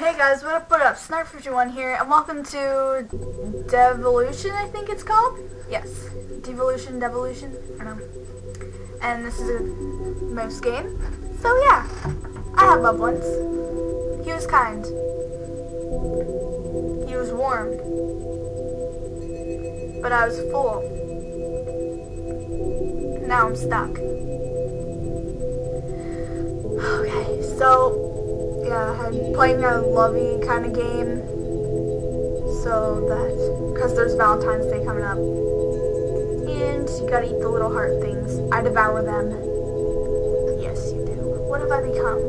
Hey guys, what up, what up? Snark51 here, and welcome to Devolution, I think it's called? Yes. Devolution, Devolution, I don't know. And this is a mouse game. So yeah, I have loved ones. He was kind. He was warm. But I was full. Now I'm stuck. Okay, so yeah, I'm playing a lovey kind of game. So that, because there's Valentine's Day coming up. And you gotta eat the little heart things. I devour them. Yes, you do. What have I become?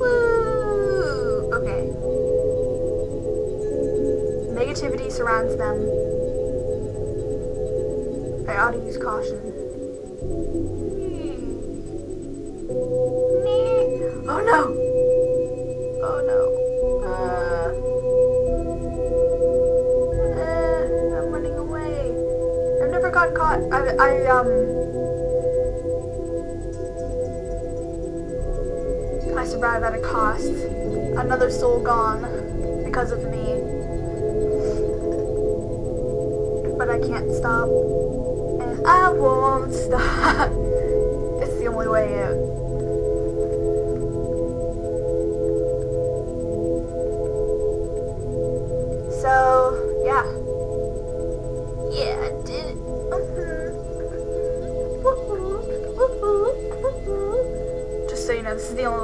Woo! Okay. Negativity surrounds them. I ought to use caution. No! Oh no. Uh, uh, I'm running away. I've never got caught. I, I, um... I survived at a cost. Another soul gone because of me. But I can't stop. And I won't stop. it's the only way out.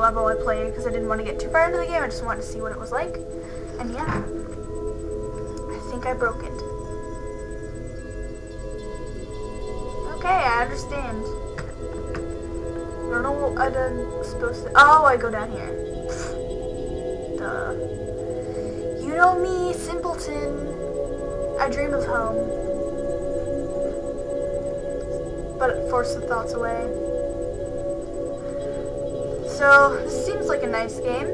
Level I played because I didn't want to get too far into the game. I just wanted to see what it was like. And yeah, I think I broke it. Okay, I understand. I don't know what I'm supposed to... Oh, I go down here. Duh. You know me, simpleton. I dream of home. But force the thoughts away. So, this seems like a nice game.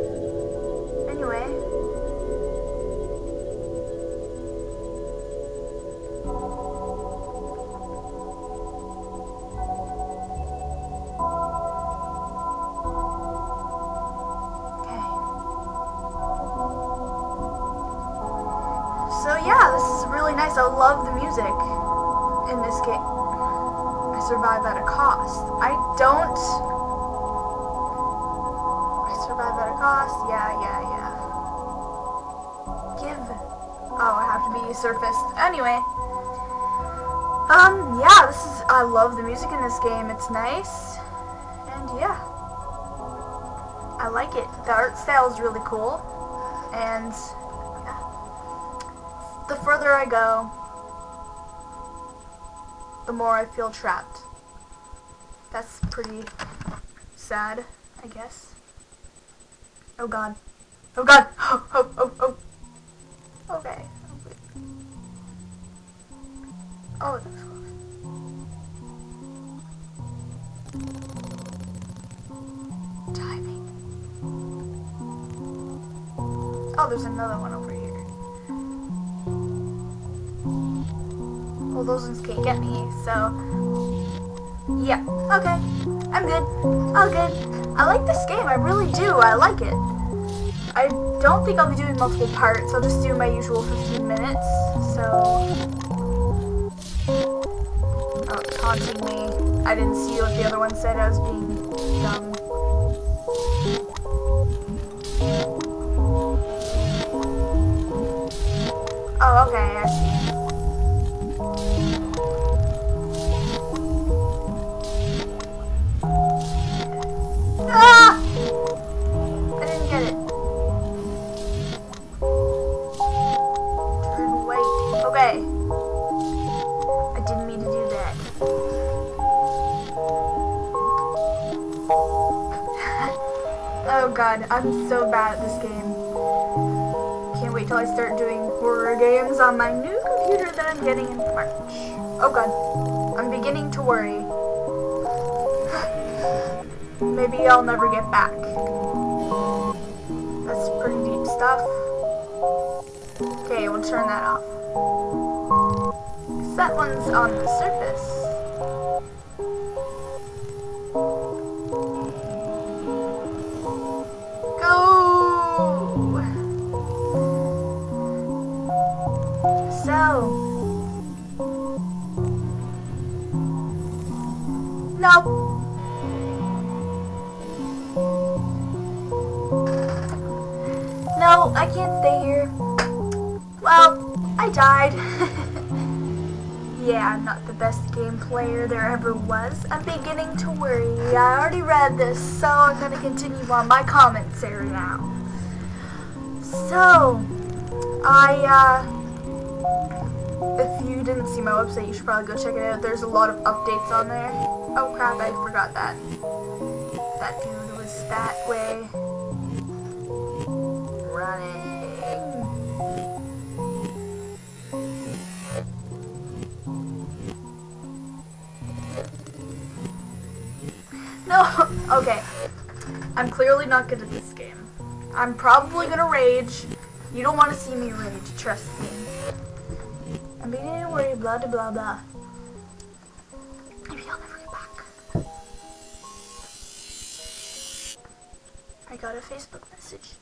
Anyway. So yeah, this is really nice. I love the music in this game. I survived at a cost. I don't... cost. Yeah, yeah, yeah. Give. Oh, I have to be surfaced. Anyway. Um, yeah, this is... I love the music in this game. It's nice. And yeah. I like it. The art style is really cool. And the further I go, the more I feel trapped. That's pretty sad, I guess. Oh god. Oh god! Oh, oh, oh, oh. Okay. Oh, that was close. Timing. Oh, there's another one over here. Well, those ones can't get me, so... Yeah, okay. I'm good. All good. I like this game, I really do. I like it. I don't think I'll be doing multiple parts. I'll just do my usual 15 minutes, so... Oh, it's haunting me. I didn't see what the other one said. I was being dumb. Oh, okay, wait till I start doing horror games on my new computer that I'm getting in March. Oh god, I'm beginning to worry. Maybe I'll never get back. That's pretty deep stuff. Okay, we'll turn that off. 'Cause that one's on the surface. No. No, I can't stay here. Well, I died. yeah, I'm not the best game player there ever was. I'm beginning to worry. I already read this, so I'm going to continue on my comments area now. So, I, uh if you didn't see my website, you should probably go check it out. There's a lot of updates on there. Oh crap, I forgot that. That dude was that way. Running. No, okay. I'm clearly not good at this game. I'm probably gonna rage. You don't want to see me rage, trust me. I'm beginning to worry, blah blah blah blah. Maybe I'll never get back. I got a Facebook message.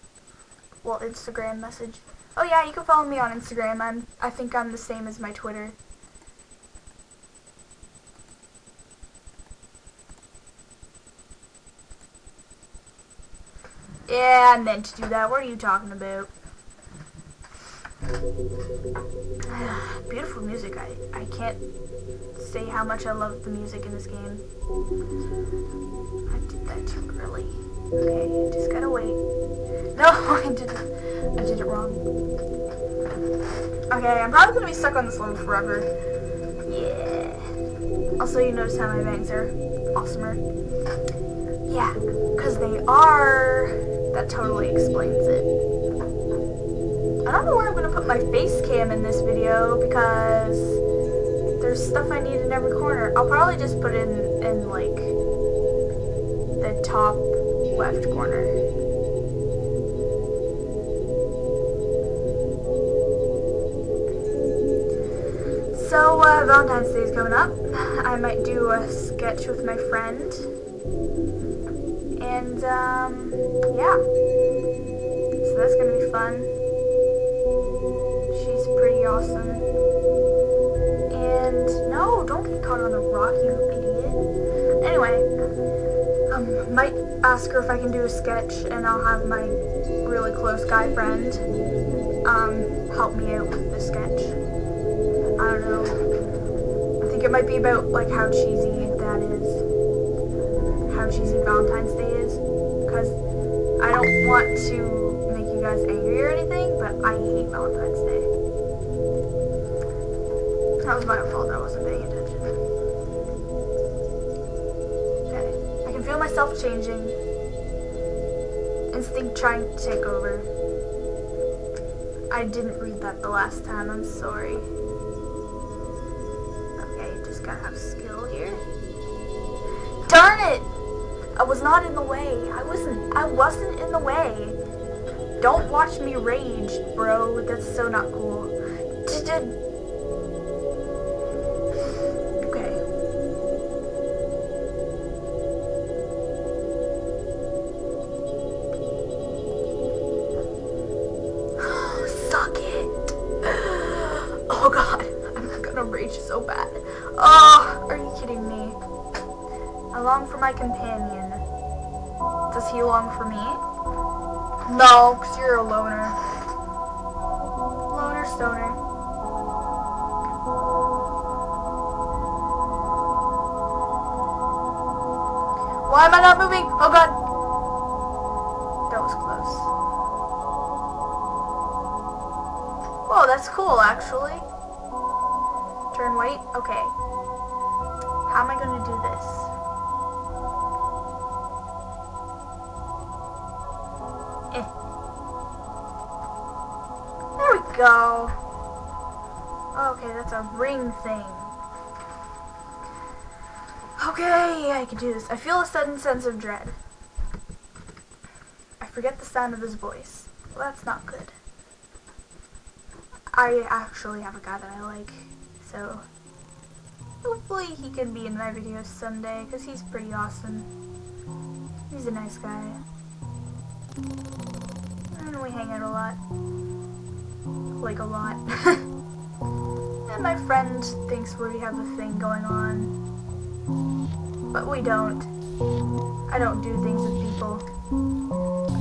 Well, Instagram message. Oh yeah, you can follow me on Instagram. I'm I think I'm the same as my Twitter. Yeah, I meant to do that. What are you talking about? Beautiful music. I, I can't say how much I love the music in this game. I did that too early. Okay, just gotta wait. No, I did it. I did it wrong. Okay, I'm probably gonna be stuck on this level forever. Yeah. Also, you notice how my bangs are awesomer. Yeah, because they are that totally explains it. I don't know where I'm going to put my face cam in this video because there's stuff I need in every corner. I'll probably just put it in, in like, the top left corner. So, uh, Valentine's Day is coming up. I might do a sketch with my friend. And, um, yeah. So that's gonna be fun. Awesome. And, no, don't get caught on a rock, you idiot. Anyway, um, might ask her if I can do a sketch, and I'll have my really close guy friend, um, help me out with the sketch. I don't know. I think it might be about, like, how cheesy that is how cheesy Valentine's Day is. Because I don't want to make you guys angry or anything, but I hate Valentine's Day. That was my fault. I wasn't paying attention. Okay. I can feel myself changing. Instinct trying to take over. I didn't read that the last time. I'm sorry. Okay, just gotta have skill here. Darn it! I was not in the way. I wasn't. I wasn't in the way. Don't watch me rage, bro. That's so not cool. Okay. He long for me? No, because you're a loner. Loner stoner. Why am I not moving? Oh god. That was close. Whoa, that's cool actually. Turn white? Okay. How am I to do this? Go. Okay, that's a ring thing. Okay, I can do this. I feel a sudden sense of dread. I forget the sound of his voice. Well, that's not good. I actually have a guy that I like, so hopefully he can be in my videos someday, because he's pretty awesome. He's a nice guy. And we hang out a lot like a lot. and my friend thinks we have a thing going on. But we don't. I don't do things with people.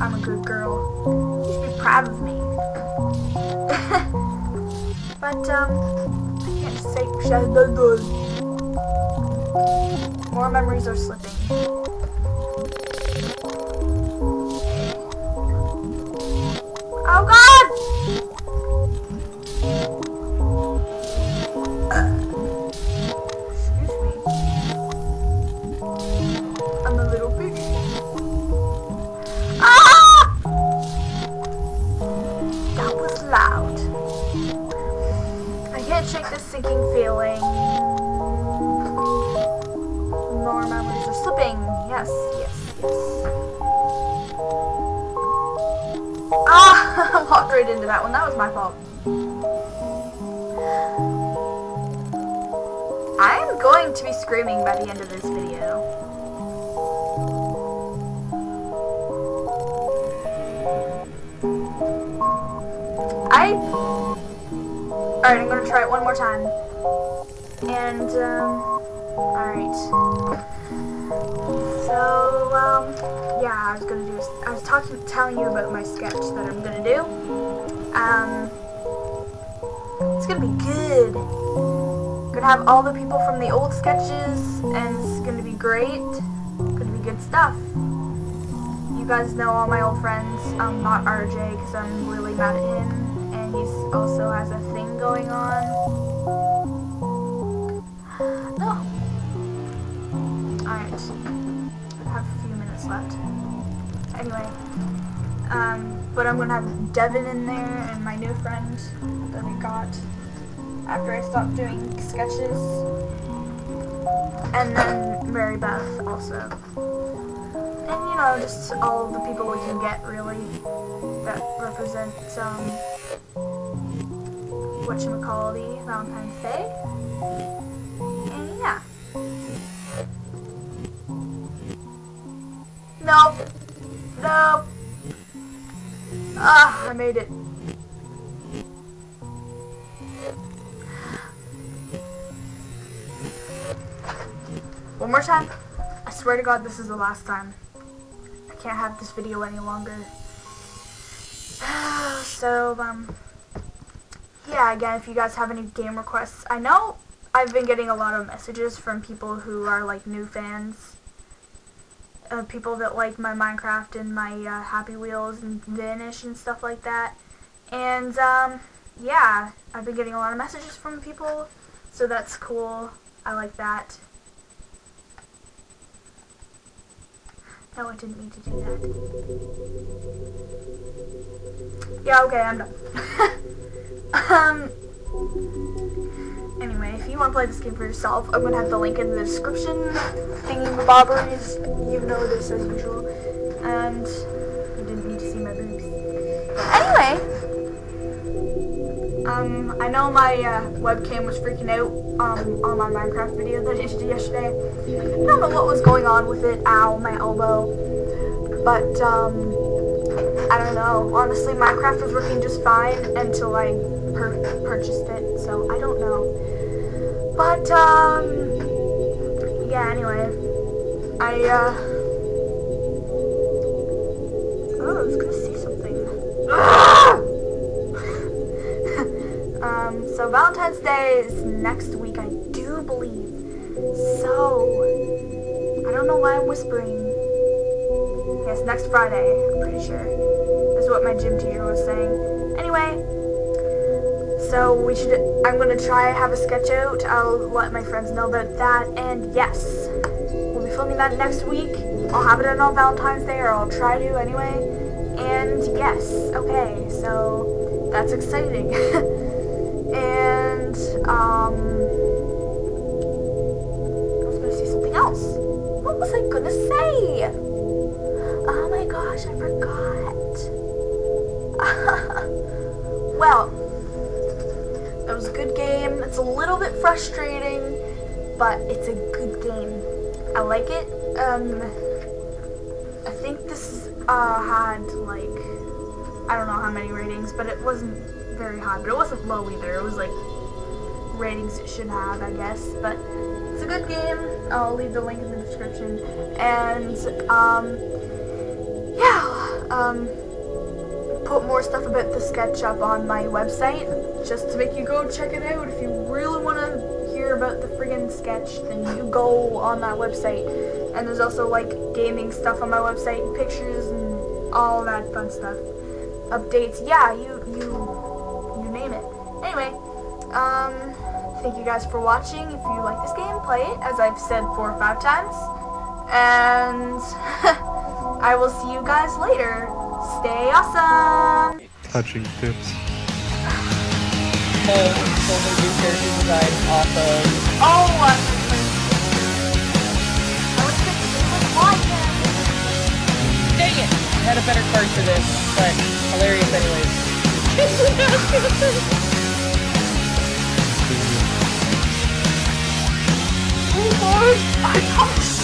I'm a good girl. You should be proud of me. but, um, I can't say More memories are slipping. Into that one. That was my fault. I am going to be screaming by the end of this video. I... Alright, I'm gonna try it one more time. And, um... Alright. So, um, yeah, I was gonna do, I was talking, telling you about my sketch that I'm gonna do. Um, it's gonna be good. Gonna have all the people from the old sketches, and it's gonna be great. Gonna be good stuff. You guys know all my old friends, um, not RJ, because I'm really mad at him, and he also has a thing going on. Left. Anyway, um, but I'm gonna have Devin in there and my new friend that we got after I stopped doing sketches, and then Mary Beth also, and you know just all the people we can get really that represent um, what you call the Valentine's Day. Nope. Nope. Ah, I made it. One more time. I swear to God, this is the last time. I can't have this video any longer. so, um, yeah, again, if you guys have any game requests, I know I've been getting a lot of messages from people who are, like, new fans uh, people that like my Minecraft and my uh, Happy Wheels and Vanish and stuff like that. And um, yeah, I've been getting a lot of messages from people, so that's cool. I like that. No, I didn't mean to do that. Yeah, okay, I'm done. um, Anyway, if you want to play this game for yourself, I'm going to have the link in the description. Thingy bobberies, you know this as usual. And you didn't need to see my boobs. Anyway, um, I know my uh, webcam was freaking out um, on my Minecraft video that I did yesterday. I don't know what was going on with it. Ow, my elbow. But, um, I don't know. Honestly, Minecraft was working just fine until I purchased it, so I don't know. But, um, yeah, anyway, I, uh, oh, I was gonna see something. um, so Valentine's Day is next week, I do believe. So, I don't know why I'm whispering. Yes, next Friday, I'm pretty sure. That's what my gym teacher was saying. Anyway, so we should, I'm to try have a sketch out. I'll let my friends know about that. And yes, we'll be filming that next week. I'll have it on Valentine's Day, or I'll try to anyway. And yes, okay, so that's exciting. and, um, gosh, I forgot. well, that was a good game. It's a little bit frustrating, but it's a good game. I like it. Um, I think this uh, had like, I don't know how many ratings, but it wasn't very high, but it wasn't low either. It was like ratings it should have, I guess, but it's a good game. I'll leave the link in the description. And, um, yeah, um, put more stuff about the sketch up on my website, just to make you go check it out. If you really want to hear about the friggin' sketch, then you go on that website. And there's also like gaming stuff on my website, and pictures and all that fun stuff. Updates, yeah, you you you name it. Anyway, um, thank you guys for watching. If you like this game, play it, as I've said four or five times. And I will see you guys later. Stay awesome! Touching tips. Whole, whole new character design off of Oh, I was thinking it was Wyvern. Dang it! I had a better card for this, but hilarious anyways. Oh, Lord, I come